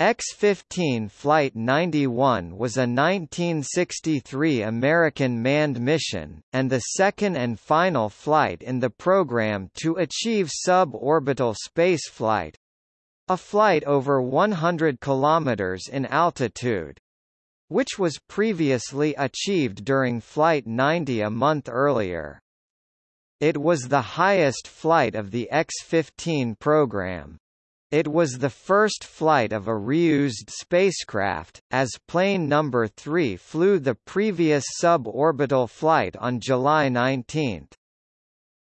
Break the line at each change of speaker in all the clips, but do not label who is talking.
X-15 Flight 91 was a 1963 American manned mission, and the second and final flight in the program to achieve suborbital spaceflight—a flight over 100 km in altitude, which was previously achieved during Flight 90 a month earlier. It was the highest flight of the X-15 program. It was the first flight of a reused spacecraft, as Plane No. 3 flew the previous suborbital flight on July 19.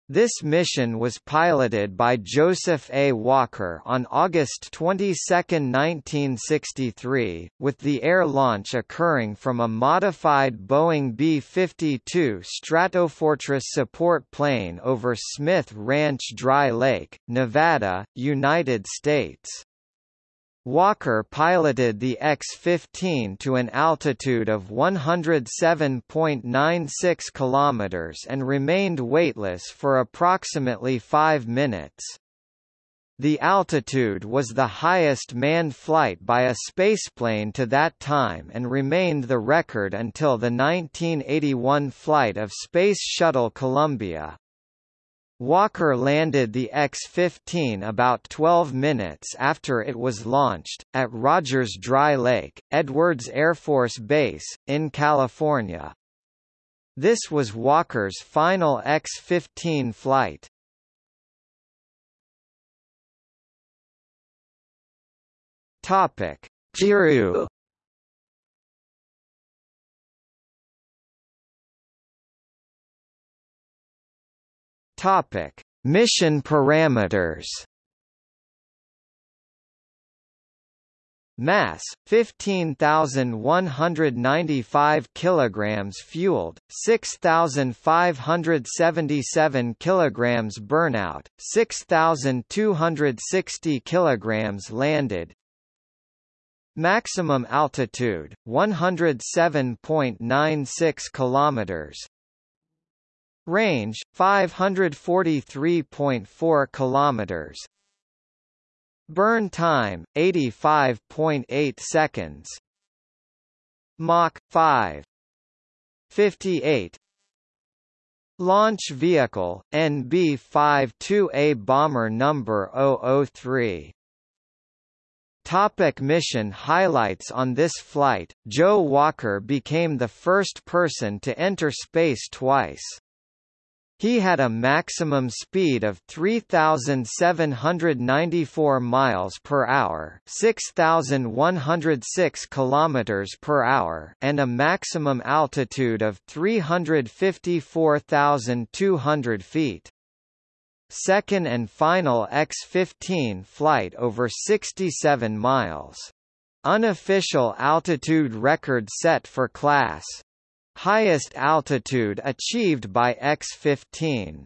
This mission was piloted by Joseph A. Walker on August 22, 1963, with the air launch occurring from a modified Boeing B-52 Stratofortress support plane over Smith Ranch Dry Lake, Nevada, United States. Walker piloted the X-15 to an altitude of 107.96 km and remained weightless for approximately five minutes. The altitude was the highest manned flight by a spaceplane to that time and remained the record until the 1981 flight of Space Shuttle Columbia. Walker landed the X-15 about 12 minutes after it was launched, at Rogers Dry Lake, Edwards Air Force Base, in California. This was Walker's final X-15 flight. Topic: Jiru Topic: Mission parameters. Mass 15195 kilograms fueled 6577 kilograms burnout 6260 kilograms landed Maximum altitude 107.96 kilometers Range 543.4 kilometers. Burn time 85.8 seconds. Mach 5 58 Launch Vehicle, NB-52A Bomber Number 003 Topic mission highlights On this flight, Joe Walker became the first person to enter space twice. He had a maximum speed of 3794 miles per hour, 6106 kilometers per hour, and a maximum altitude of 354,200 feet. Second and final X-15 flight over 67 miles. Unofficial altitude record set for class Highest altitude achieved by X-15.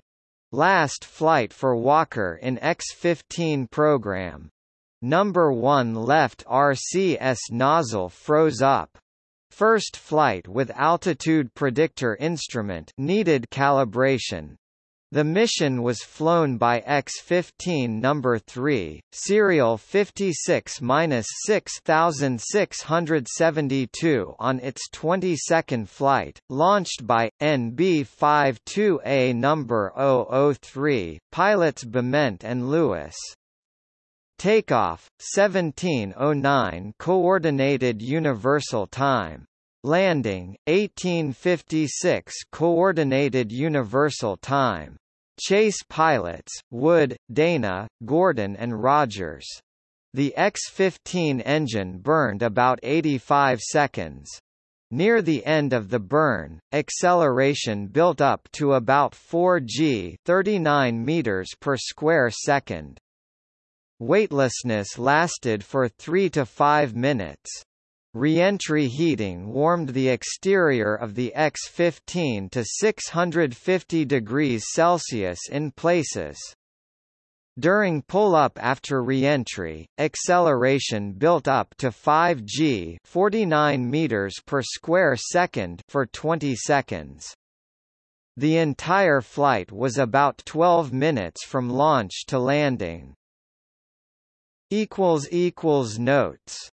Last flight for Walker in X-15 program. Number 1 left RCS nozzle froze up. First flight with altitude predictor instrument needed calibration. The mission was flown by X-15 number 3, serial 56-6672 on its 22nd flight, launched by NB-52A number 003, pilots Bement and Lewis. Takeoff 1709 Coordinated Universal Time Landing, 1856 Coordinated Universal Time. Chase pilots, Wood, Dana, Gordon and Rogers. The X-15 engine burned about 85 seconds. Near the end of the burn, acceleration built up to about 4 g 39 meters per square second. Weightlessness lasted for 3 to 5 minutes. Reentry heating warmed the exterior of the X-15 to 650 degrees Celsius in places. During pull-up after reentry, acceleration built up to 5 g 49 meters per square second for 20 seconds. The entire flight was about 12 minutes from launch to landing. Notes